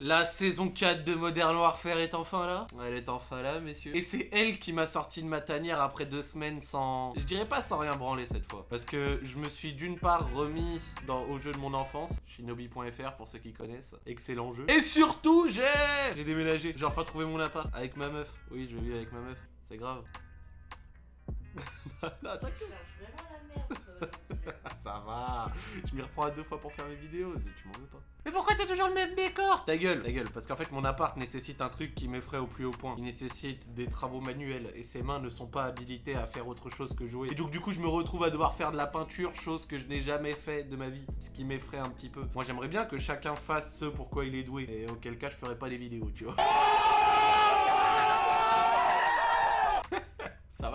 La saison 4 de Modern Warfare est enfin là Elle est enfin là, messieurs. Et c'est elle qui m'a sorti de ma tanière après deux semaines sans... Je dirais pas sans rien branler cette fois. Parce que je me suis d'une part remis au jeu de mon enfance, shinobi.fr pour ceux qui connaissent. Excellent jeu. Et surtout, j'ai... J'ai déménagé. J'ai enfin trouvé mon appart avec ma meuf. Oui, je vis avec ma meuf. C'est grave. non, t'inquiète. Je m'y reprends à deux fois pour faire mes vidéos, tu m'en veux pas. Mais pourquoi t'as toujours le même décor? Ta gueule, ta gueule, parce qu'en fait mon appart nécessite un truc qui m'effraie au plus haut point. Il nécessite des travaux manuels et ses mains ne sont pas habilitées à faire autre chose que jouer. Et donc du coup je me retrouve à devoir faire de la peinture, chose que je n'ai jamais fait de ma vie, ce qui m'effraie un petit peu. Moi j'aimerais bien que chacun fasse ce pourquoi il est doué, et auquel cas je ferais pas des vidéos, tu vois.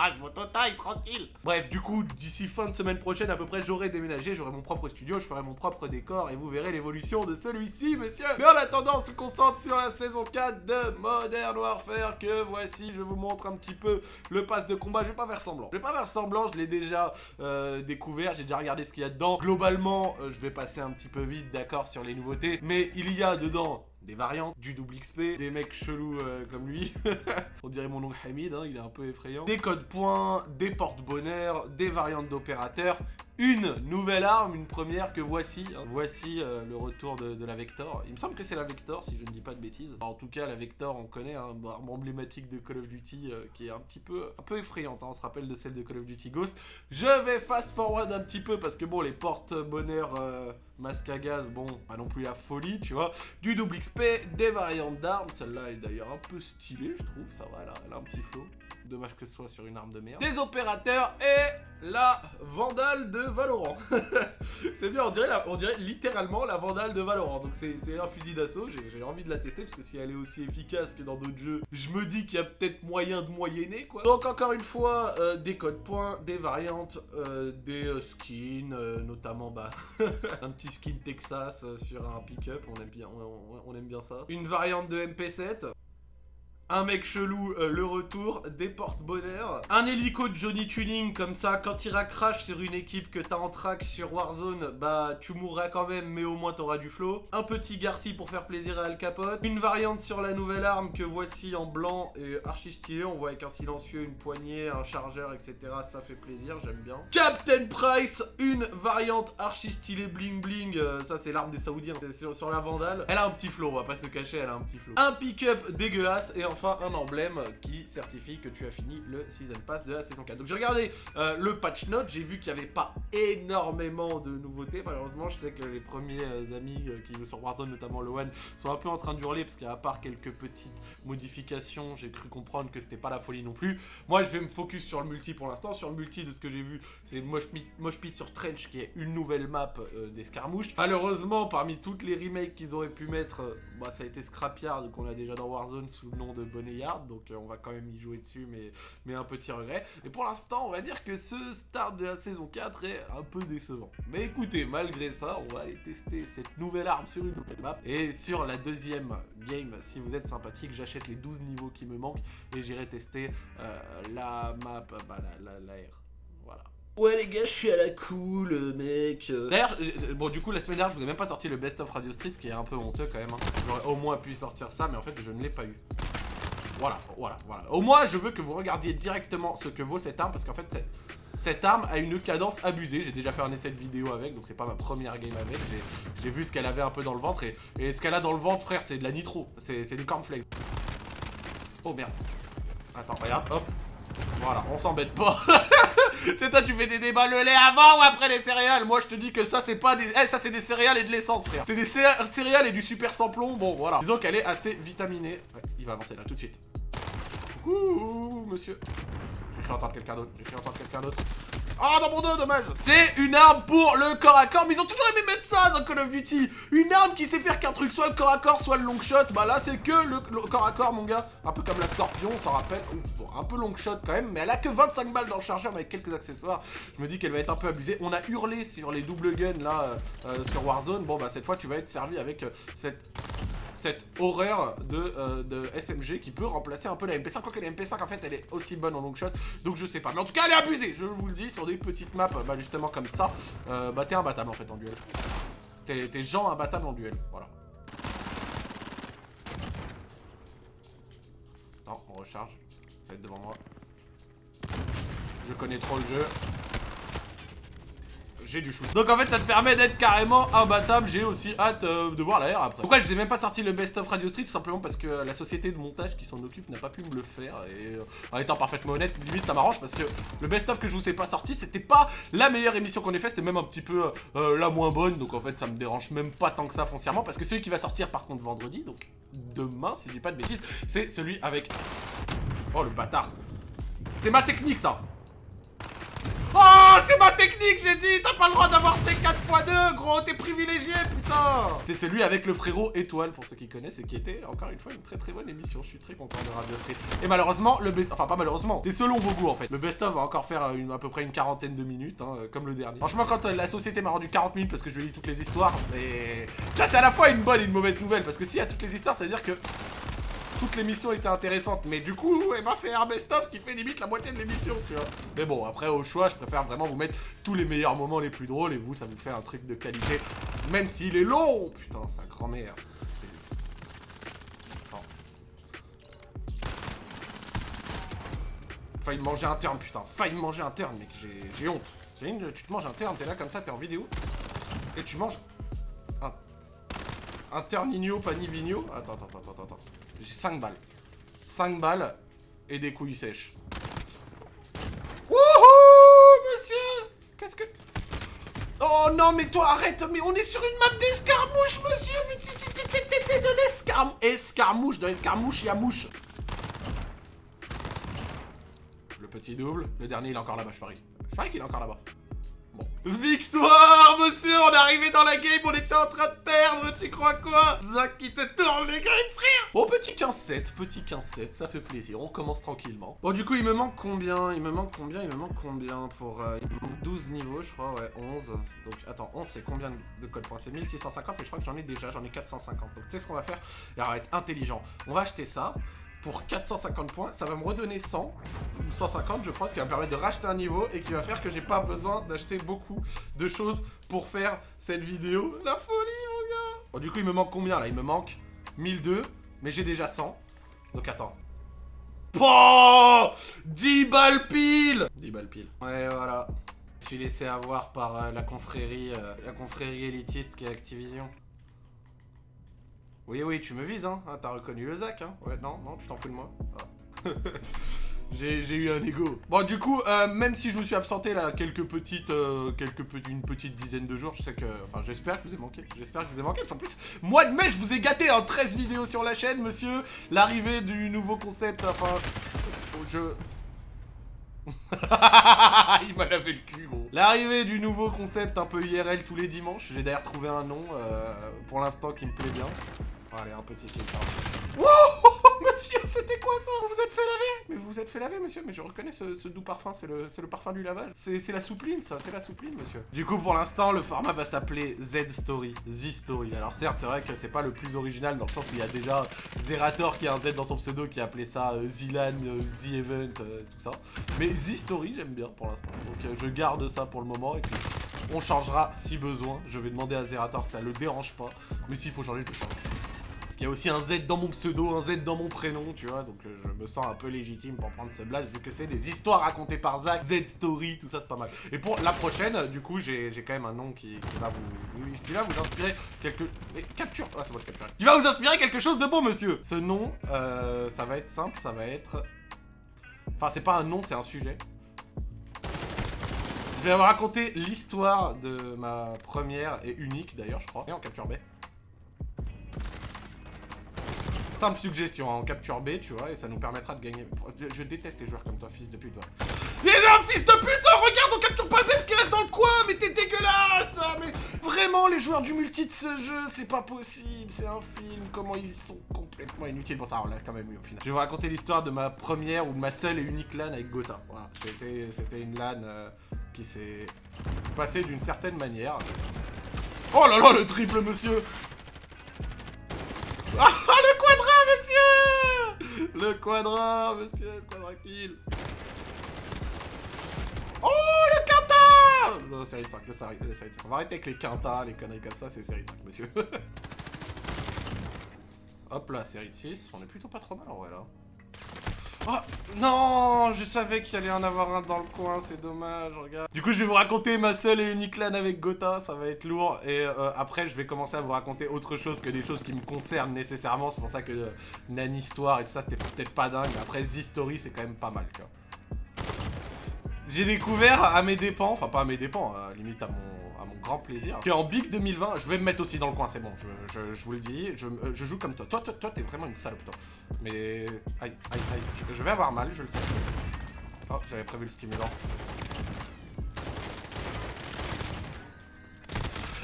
Ça va, je m'auto-taille, tranquille. Bref, du coup, d'ici fin de semaine prochaine, à peu près, j'aurai déménagé, j'aurai mon propre studio, je ferai mon propre décor et vous verrez l'évolution de celui-ci, messieurs. Mais en attendant, on se concentre sur la saison 4 de Modern Warfare que voici. Je vous montre un petit peu le pass de combat. Je vais pas faire semblant. Je vais pas faire semblant, je l'ai déjà euh, découvert, j'ai déjà regardé ce qu'il y a dedans. Globalement, euh, je vais passer un petit peu vite, d'accord, sur les nouveautés. Mais il y a dedans des variantes, du double XP, des mecs chelous euh, comme lui. On dirait mon oncle Hamid, hein, il est un peu effrayant. Des codes points, des porte-bonheur, des variantes d'opérateurs, une nouvelle arme, une première que voici. Hein. Voici euh, le retour de, la Vector. Il me semble que c'est la Vector, si je ne dis pas de bêtises. en tout cas, la Vector, on connaît, hein, arme emblématique de Call of Duty euh, qui est un petit peu, un peu effrayante. Hein. On se rappelle de celle de Call of Duty Ghost. Je vais fast forward un petit peu parce que bon, les porte-bonheur euh, masque à gaz, bon, pas non plus la folie, tu vois. Du double XP, des variantes d'armes. Celle-là est d'ailleurs un peu stylée, je trouve. Ça va, elle a un petit flow. Dommage que ce soit sur une arme de merde. Des opérateurs et la Vandale de Valorant. c'est bien, on dirait, littéralement la Vandale de Valorant. Donc c'est un fusil d'assaut, j'ai envie de la tester parce que si elle est aussi efficace que dans d'autres jeux, je me dis qu'il y a peut-être moyen de moyenner quoi. Donc encore une fois, euh, des codes points, des variantes, euh, des euh, skins, notamment bah un petit skin Texas sur un pick-up, on aime bien ça. Une variante de MP7 un mec chelou, euh, le retour, des porte-bonheur, un hélico de Johnny Tuning, comme ça, quand il crash sur une équipe que t'as en track sur Warzone, bah tu mourras quand même, mais au moins t'auras du flow, un petit Garci pour faire plaisir à Al Capote, une variante sur la nouvelle arme que voici en blanc et archi stylé, on voit avec un silencieux, une poignée, un chargeur, etc, ça fait plaisir, j'aime bien. Captain Price, une variante archi stylé bling bling, euh, ça c'est l'arme des Saoudiens, c'est sur, sur, la Vandale, elle a un petit flow, on va pas se cacher, elle a un petit flow. Un pick-up dégueulasse, et enfin un emblème qui certifie que tu as fini le Season Pass de la saison 4. Donc j'ai regardé euh, le patch note, j'ai vu qu'il n'y avait pas énormément de nouveautés. Malheureusement, je sais que les premiers euh, amis euh, qui jouent sur Warzone, notamment One, sont un peu en train de hurler parce qu'à part quelques petites modifications, j'ai cru comprendre que c'était pas la folie non plus. Moi, je vais me focus sur le multi pour l'instant. Sur le multi, de ce que j'ai vu, c'est Mosh Pit sur Trench qui est une nouvelle map des Scarmouches. Malheureusement, parmi toutes les remakes qu'ils auraient pu mettre, bah, ça a été Scrapyard qu'on a déjà dans Warzone sous le nom de Boneyard, donc euh, on va quand même y jouer dessus, mais, mais un petit regret. Et pour l'instant, on va dire que ce start de la saison 4 est un peu décevant. Mais écoutez, malgré ça, on va aller tester cette nouvelle arme sur une nouvelle map. Et sur la deuxième game, si vous êtes sympathique, j'achète les 12 niveaux qui me manquent et j'irai tester euh, la map, bah, la, la, la R. Voilà. Ouais les gars, je suis à la cool, euh, mec. D'ailleurs, bon du coup la semaine dernière, je vous ai même pas sorti le best of Radio Street, ce qui est un peu honteux quand même. Hein. J'aurais au moins pu sortir ça, mais en fait je ne l'ai pas eu. Voilà, voilà, voilà. Au moins, je veux que vous regardiez directement ce que vaut cette arme, parce qu'en fait, cette, arme a une cadence abusée. J'ai déjà fait un essai de vidéo avec, donc c'est pas ma première game avec. J'ai vu ce qu'elle avait un peu dans le ventre, et, ce qu'elle a dans le ventre, frère, c'est de la nitro. C'est du cornflakes. Oh, merde. Attends, regarde, hop. Voilà, on s'embête pas. c'est toi, tu fais des débats le lait avant ou après les céréales? Moi, je te dis que ça, c'est pas des... Eh, ça, c'est des céréales et de l'essence, frère. C'est des céréales et du super samplon. Bon, voilà. Disons qu'elle est assez vitaminée. Ouais, il va avancer là, tout de suite. Ouh, monsieur. J'ai cru entendre quelqu'un d'autre. J'ai cru entendre quelqu'un d'autre. Ah, dans mon dos, dommage C'est une arme pour le corps à corps, mais ils ont toujours aimé mettre ça dans Call of Duty Une arme qui sait faire qu'un truc, soit le corps à corps, soit le long shot. Bah là, c'est que le, corps à corps, mon gars. Un peu comme la Scorpion, on s'en rappelle. bon, un peu long shot quand même, mais elle a que 25 balles dans le chargeur, mais avec quelques accessoires. Je me dis qu'elle va être un peu abusée. On a hurlé sur les double guns, là, euh, euh, sur Warzone. Bon, bah, cette fois, tu vas être servi avec euh, cette cette horreur de, euh, SMG qui peut remplacer un peu la MP5. Quoique la MP5, en fait, elle est aussi bonne en long shot, donc je sais pas. Mais en tout cas, elle est abusée, je vous le dis, sur des petites maps, bah justement comme ça, euh, bah t'es imbattable en fait en duel. T'es gens imbattable en duel, voilà. Non, on recharge, ça va être devant moi. Je connais trop le jeu j'ai du shoot. Donc en fait ça te permet d'être carrément imbattable, j'ai aussi hâte euh, de voir l'air après. Pourquoi je vous ai même pas sorti le best of Radio Street? Tout simplement parce que la société de montage qui s'en occupe n'a pas pu me le faire. Et euh, en étant parfaitement honnête, limite ça m'arrange parce que le best of que je vous ai pas sorti c'était pas la meilleure émission qu'on ait fait, c'était même un petit peu euh, la moins bonne. Donc en fait ça me dérange même pas tant que ça foncièrement parce que celui qui va sortir par contre vendredi, donc demain si je dis pas de bêtises, c'est celui avec... Oh le bâtard. C'est ma technique ça. Oh, c'est ma technique, j'ai dit T'as pas le droit d'avoir ces 4 x 2, gros T'es privilégié, putain C'est celui avec le frérot Étoile, pour ceux qui connaissent, et qui était, encore une fois, une très très bonne émission. Je suis très content de Radio Street. Et malheureusement, le best... Enfin, pas malheureusement, c'est selon vos goûts, en fait. Le best-of va encore faire une, à peu près une quarantaine de minutes, hein, comme le dernier. Franchement, quand euh, la société m'a rendu 40 minutes parce que je ai toutes les histoires, et... Là, c'est à la fois une bonne et une mauvaise nouvelle, parce que s'il y a toutes les histoires, ça veut dire que toute l'émission était intéressante. Mais du coup, eh ben, c'est un best-of qui fait limite la moitié de l'émission, tu vois. Mais bon, après, au choix, je préfère vraiment vous mettre tous les meilleurs moments les plus drôles. Et vous, ça vous fait un truc de qualité. Même s'il est long Putain, sa grand-mère. Failli manger un turn, putain. Failli manger un turn, mec. J'ai honte. Tu te manges un turn, t'es là comme ça, t'es en vidéo. Et tu manges un, un turnigno, panivigno. Attends, attends, attends, attends. J'ai 5 balles. 5 balles et des couilles sèches. Wouhou, monsieur Qu'est-ce que... Oh non, mais toi, arrête Mais on est sur une map d'escarmouche, monsieur Mais t'es de l'escarmouche Escarmouche, dans l'escarmouche, il y a mouche. Le petit double. Le dernier, il est encore là-bas, je parie. Je parie qu'il est encore là-bas. Victoire, monsieur On est arrivé dans la game, on était en train de perdre, tu crois quoi? Zach qui te tourne les griffes, frère Bon, petit 15-7, petit 15-7, ça fait plaisir, on commence tranquillement. Bon, du coup, il me manque combien? Il me manque combien? Il me manque combien pour... Euh, il me manque 12 niveaux, je crois, ouais, 11. Donc, attends, 11, c'est combien de code points C'est 1650, mais je crois que j'en ai déjà, j'en ai 450. Donc, tu sais ce qu'on va faire? Va être intelligent. On va acheter ça pour 450 points. Ça va me redonner 100 ou 150, je crois, ce qui va me permettre de racheter un niveau et qui va faire que j'ai pas besoin d'acheter beaucoup de choses pour faire cette vidéo. La folie, mon gars oh, Du coup, il me manque combien, là? Il me manque 1002, mais j'ai déjà 100. Donc, attends. Oh 10 balles pile 10 balles pile. Ouais, voilà. Je suis laissé avoir par euh, la confrérie, euh, la confrérie élitiste qui est Activision. Oui, oui, tu me vises, hein. Ah, T'as reconnu le Zach, hein. Ouais, non, non, tu t'en fous de moi. Ah. J'ai eu un ego. Bon, du coup, euh, même si je me suis absenté là quelques petites, euh, quelques une petite dizaine de jours, je sais que, enfin, j'espère que vous ai manqué. J'espère que vous ai manqué. Parce qu'en plus, mois de mai, je vous ai gâté en 13 vidéos sur la chaîne, monsieur. L'arrivée du nouveau concept, enfin, je... Il m'a lavé le cul, gros. L'arrivée du nouveau concept un peu IRL tous les dimanches. J'ai d'ailleurs trouvé un nom, euh, pour l'instant, qui me plaît bien. Allez, un petit kill. Wow Monsieur, c'était quoi ça? Vous vous êtes fait laver? Mais vous vous êtes fait laver, monsieur Mais je reconnais ce, doux parfum, c'est le, le, parfum du lavage. C'est la soupline, ça, c'est la soupline, monsieur. Du coup, pour l'instant, le format va s'appeler Z-Story. Z-Story. Alors certes, c'est vrai que c'est pas le plus original, dans le sens où il y a déjà Zerator qui a un Z dans son pseudo, qui a appelé ça euh, Zilan, euh, Z-Event, euh, tout ça. Mais Z-Story, j'aime bien pour l'instant. Donc je garde ça pour le moment, et puis on changera si besoin. Je vais demander à Zerator si ça le dérange pas. Mais s'il faut changer, je le change. Il y a aussi un Z dans mon pseudo, un Z dans mon prénom, tu vois, donc euh, je me sens un peu légitime pour prendre ce blast, vu que c'est des histoires racontées par Zach, Z Story, tout ça c'est pas mal. Et pour la prochaine, du coup, j'ai quand même un nom qui, va vous, qui va vous inspirer quelque... capture Ah c'est moi je capture. Qui va vous inspirer quelque chose de bon, monsieur Ce nom, euh, ça va être simple, ça va être... Enfin, c'est pas un nom, c'est un sujet. Je vais vous raconter l'histoire de ma première et unique, d'ailleurs, je crois, et en capture B. Simple suggestion, en capture B, tu vois, et ça nous permettra de gagner. Je déteste les joueurs comme toi, fils de pute, toi. Mais un fils de pute, oh, regarde, on capture pas le même qui reste dans le coin, mais t'es dégueulasse hein, Mais vraiment, les joueurs du multi de ce jeu, c'est pas possible, c'est un film, comment ils sont complètement inutiles. Bon, ça, on l'a quand même eu au final. Je vais vous raconter l'histoire de ma première ou de ma seule et unique LAN avec Gotha. Voilà, c'était une LAN euh, qui s'est passée d'une certaine manière. Oh là là, le triple, monsieur Ah, le le quadra, monsieur, le quadra kill. Oh, le quinta Non, série de 5, le série, de 5. On va arrêter avec les quintas, les conneries comme ça, c'est série de 5, monsieur. Hop là, série de 6. On est plutôt pas trop mal en vrai, là. Oh, non, je savais qu'il allait en avoir un dans le coin, c'est dommage, regarde. Du coup, je vais vous raconter ma seule et unique LAN avec Gotha, ça va être lourd. Et euh, après, je vais commencer à vous raconter autre chose que des choses qui me concernent nécessairement. C'est pour ça que euh, Histoire et tout ça, c'était peut-être pas dingue. Mais après, Z-Story, c'est quand même pas mal, tu vois. J'ai découvert à mes dépens, enfin pas à mes dépens, à, limite à mon, à mon grand plaisir, qu'en Big 2020, je vais me mettre aussi dans le coin, c'est bon, je, vous le dis, je, euh, je joue comme toi. Toi, toi, toi t'es vraiment une salope, toi. Mais... Aïe, aïe, aïe, je, je vais avoir mal, je le sais. Oh, j'avais prévu le stimulant.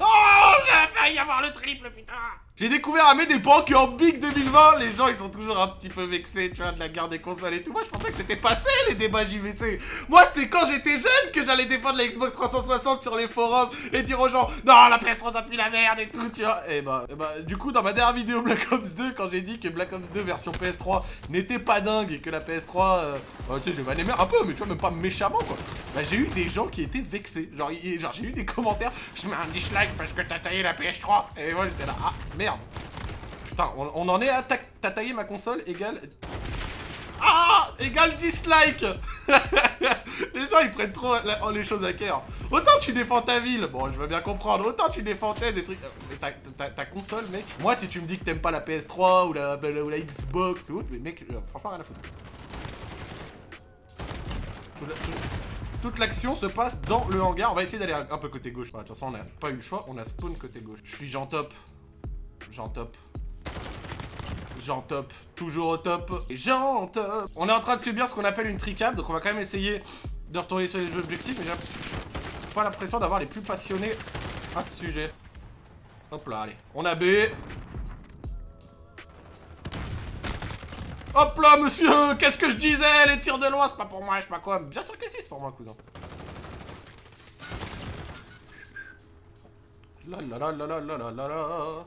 Oh, j'ai failli avoir le triple, putain j'ai découvert à mes dépens qu'en Big 2020, les gens ils sont toujours un petit peu vexés, tu vois, de la guerre des consoles et tout. Moi je pensais que c'était passé les débats JVC. Moi c'était quand j'étais jeune que j'allais défendre la Xbox 360 sur les forums et dire aux gens Non, la PS3 ça pue la merde et tout, tu vois. Et bah, et bah, du coup, dans ma dernière vidéo Black Ops 2, quand j'ai dit que Black Ops 2 version PS3 n'était pas dingue et que la PS3, euh, bah, tu sais, je vais aller un peu, mais tu vois, même pas méchamment quoi. Bah, j'ai eu des gens qui étaient vexés. Genre, genre j'ai eu des commentaires Je mets un dislike parce que t'as taillé la PS3. Et moi j'étais là, ah merde. Putain, on, en est à t'as taillé ma console égale... Ah Égale dislike Les gens ils prennent trop les choses à cœur. Autant tu défends ta ville, bon je veux bien comprendre, autant tu défendais des trucs... Mais ta, console mec, moi si tu me dis que t'aimes pas la PS3 ou la, ou la Xbox ou autre, mais mec, euh, franchement rien à foutre. toute l'action se passe dans le hangar. On va essayer d'aller un peu côté gauche. Bah, de toute façon, on n'a pas eu le choix. On a spawn côté gauche. Je suis Jean top. Jean top. Jean top, toujours au top, et Jean top On est en train de subir ce qu'on appelle une tricap, donc on va quand même essayer de retourner sur les objectifs, mais j'ai pas l'impression d'avoir les plus passionnés à ce sujet. Hop là, allez, on a B. Hop là, monsieur Qu'est-ce que je disais? Les tirs de loin, c'est pas pour moi, je sais pas quoi. Bien sûr que si, c'est pour moi, cousin. La la la la la la la la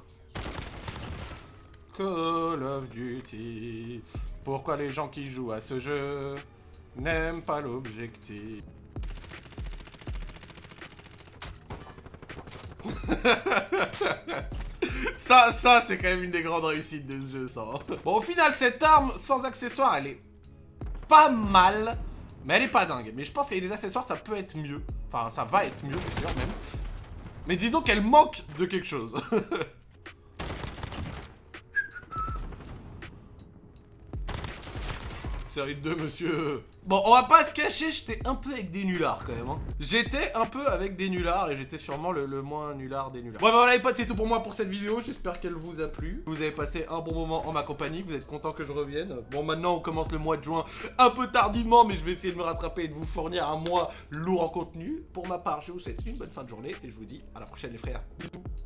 Call of Duty. Pourquoi les gens qui jouent à ce jeu n'aiment pas l'objectif? Ça, ça, c'est quand même une des grandes réussites de ce jeu, ça. Hein. Bon, au final, cette arme, sans accessoires, elle est pas mal, mais elle est pas dingue. Mais je pense qu'avec des accessoires, ça peut être mieux. Enfin, ça va être mieux, c'est même. Mais disons qu'elle manque de quelque chose. série 2, monsieur. Bon, on va pas se cacher, j'étais un peu avec des nullards quand même. Hein. J'étais un peu avec des nullards et j'étais sûrement le, moins nulard des nullards. Bon, bah voilà les potes, c'est tout pour moi pour cette vidéo. J'espère qu'elle vous a plu. Vous avez passé un bon moment en ma compagnie, vous êtes content que je revienne. Bon, maintenant on commence le mois de juin un peu tardivement, mais je vais essayer de me rattraper et de vous fournir un mois lourd en contenu. Pour ma part, je vous souhaite une bonne fin de journée et je vous dis à la prochaine les frères. Bisous.